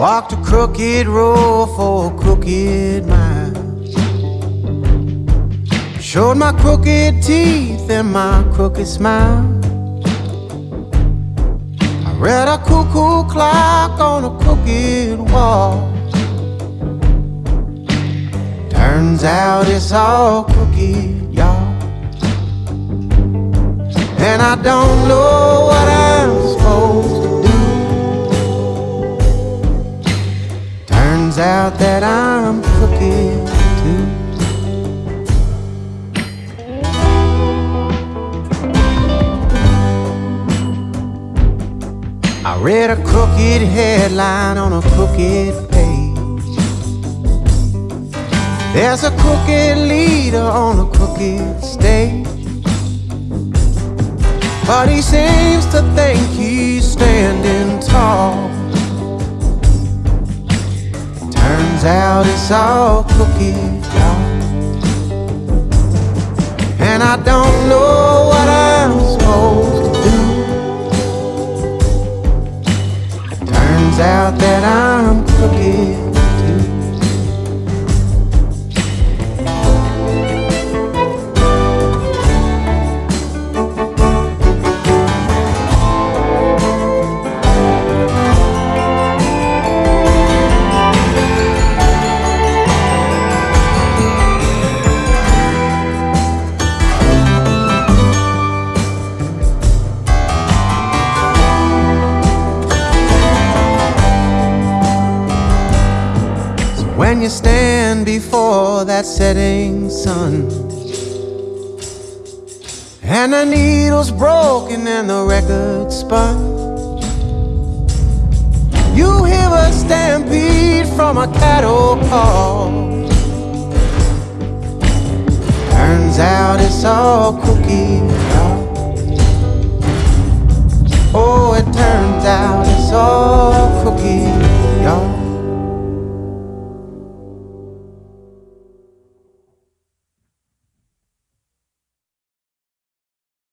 Walked a crooked road for a crooked mile. Showed my crooked teeth and my crooked smile. I read a cuckoo clock on a crooked wall. Turns out it's all crooked, y'all. And I don't know That I'm too. I read a crooked headline on a crooked page. There's a crooked leader on a crooked stage. But he seems to think he's standing out it's all y'all. And I don't know what I'm supposed to do. Turns out that I'm crooked when you stand before that setting sun and the needle's broken and the record spun, you hear a stampede from a cattle call. Turns out it's all cookie.